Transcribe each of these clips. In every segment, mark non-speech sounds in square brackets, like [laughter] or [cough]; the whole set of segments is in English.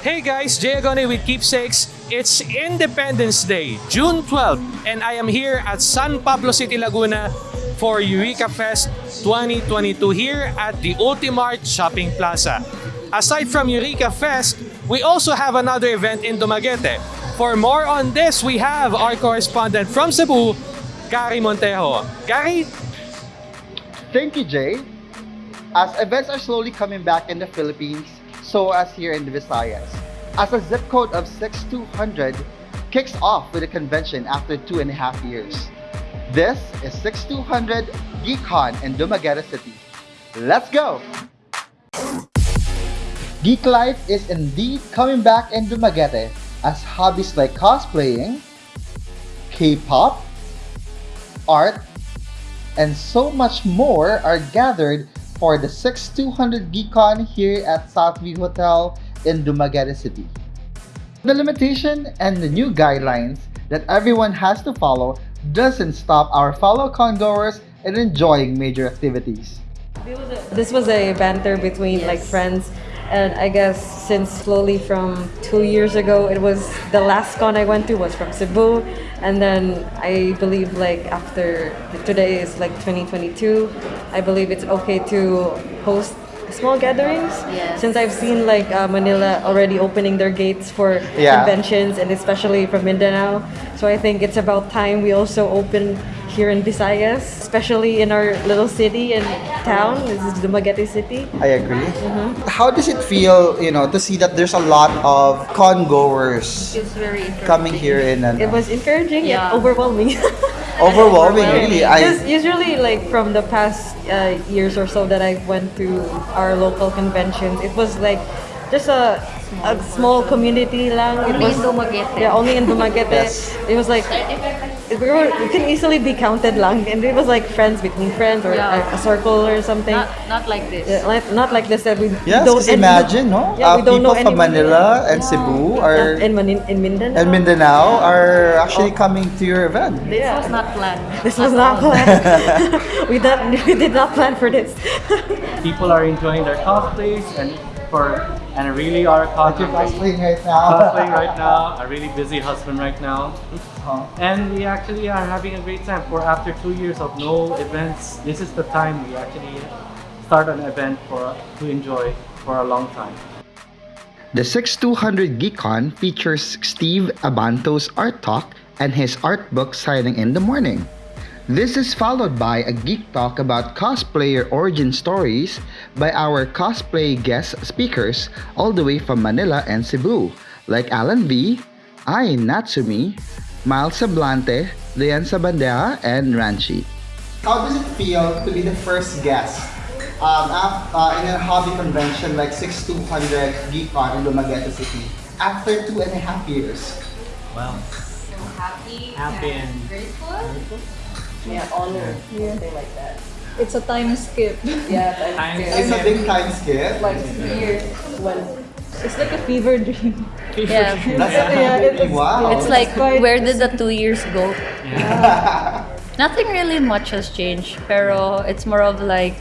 Hey guys, Jay Agone with Keepsakes. It's Independence Day, June 12th, and I am here at San Pablo City, Laguna for Eureka Fest 2022 here at the Ultimart Shopping Plaza. Aside from Eureka Fest, we also have another event in Dumaguete. For more on this, we have our correspondent from Cebu, Gary Montejo. Gary, Thank you, Jay. As events are slowly coming back in the Philippines, so as here in the Visayas. As a zip code of 6200 kicks off with a convention after two and a half years. This is 6200 GeekCon in Dumaguete City. Let's go! Geek life is indeed coming back in Dumaguete as hobbies like cosplaying, K-pop, art, and so much more are gathered for the 6200 GeekCon here at Southview Hotel in Dumaguete City. The limitation and the new guidelines that everyone has to follow doesn't stop our fellow congoers in enjoying major activities. This was a banter between like friends and I guess since slowly from two years ago it was the last con I went to was from Cebu. And then I believe like after today is like 2022 I believe it's okay to host small gatherings Yes. since I've seen like uh, Manila already opening their gates for Yeah. conventions and especially from Mindanao so I think it's about time we also open here in Visayas especially in our little city and town this is Dumaguete City I agree. How does it feel, you know, to see that there's a lot of con-goers coming here in an It was encouraging Yeah. and overwhelming. [laughs] [laughs] overwhelming, really. I usually, like from the past uh, years or so that I went to our local conventions, it was like just a a small community lang. It Only was, in Dumaguete. Yeah, only in Dumaguete. Yes. It was like it, we were, it can easily be counted lang, and it was like friends between friends or Yeah. a, a circle or something. Not, not like this. Yeah, like, not like this that we Yes, don't because and we don't- imagine, no? Yeah, we Uh, don't know people from. Manila and Cebu are in, Manin- in Mindanao. and Mindanao are actually coming to your event. This Yeah. was not planned. This was not planned. [laughs] we, did, [laughs] we did not plan for this. people are enjoying their cosplays and for and I really are You're contemplating cosplaying right now. cosplaying right now. A really busy husband right now, Uh-huh. and we actually are having a great time. For after two years of no events, this is the time we actually start an event for to enjoy for a long time. The 6200 GeekCon features Steve Abanto's art talk and his art book signing in the morning. This is followed by a geek talk about cosplayer origin stories by our cosplay guest speakers all the way from Manila and Cebu, like Alan V, Ai Natsumi, Miles Sablante, Leon Sabandera, and Ranchi. How does it feel to be the first guest um, af- uh, in a hobby convention like 6200 GeekCon in Dumaguete City after two and a half years? Well, Happy, Happy and- grateful. Yeah, honor. Something like that. It's a time skip. [laughs] Yeah, Time It's a big time skip. like years when it's like a fever dream. Yeah. That's Yeah, it's- wow. It's like, quite- where did the two years go? [laughs] Nothing really much has changed, pero it's more of like,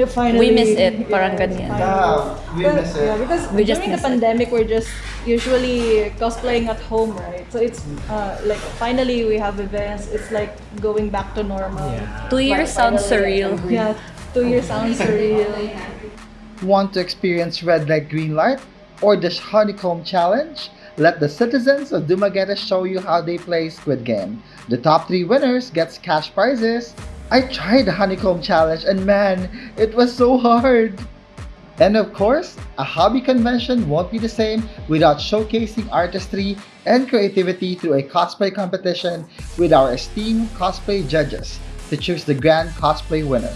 To finally, We miss it, parang ganyan. yeah, we But- miss yeah, it. because We during the miss it. pandemic, we're just usually cosplaying at home, right? So it's uh, like finally we have events. It's like going back to normal. two years sounds surreal. [laughs] Yeah, two years sounds surreal. Want to experience red light, green light, or the honeycomb challenge? Let the citizens of Dumaguete show you how they play Squid Game. The top three winners gets cash prizes. I tried the honeycomb challenge and man, it was so hard. And of course, a hobby convention won't be the same without showcasing artistry and creativity through a cosplay competition with our esteemed cosplay judges to choose the grand cosplay winner.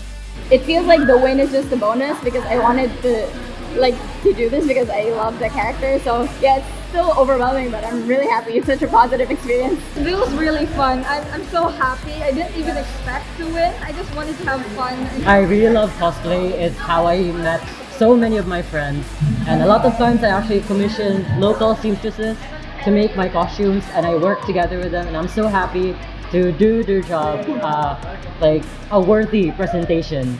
it feels like the win is just a bonus because I wanted to like to do this because I love the character. So yeah, still overwhelming, but I'm really happy. It's such a positive experience. It was really fun. I'm, I'm so happy. I didn't even expect to win. I just wanted to have fun. I really love cosplay. It's how I met so many of my friends. And a lot of times I actually commission local seamstresses to make my costumes and I work together with them and I'm so happy to do their job uh, like a worthy presentation.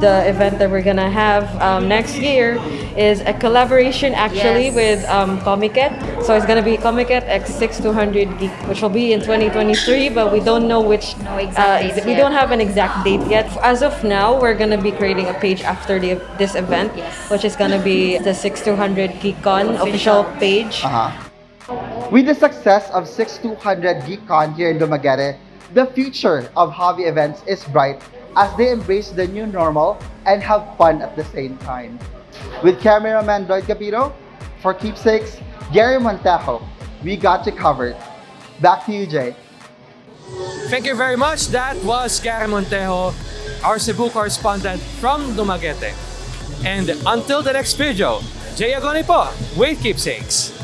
The event that we're gonna have um, next year is a collaboration actually Yes. with um, Komiket. So it's gonna be Komiket X6200 Geek, which will be in 2023, but we don't know which. No exact dates we don't have an exact date yet. As of now, we're gonna be creating a page after the, this event, Yes. which is gonna be the 6200 GeekCon official page. Uh-huh. With the success of 6200 GeekCon here in Dumaguete, the future of hobby events is bright as they embrace the new normal and have fun at the same time. With cameraman Lloyd Capito, for Keepsakes, Gary Montejo, we got you covered. Back to you, Jay. Thank you very much. That was Gary Montejo, our Cebu correspondent from Dumaguete. And until the next video, Jay Agoni po with Keepsakes.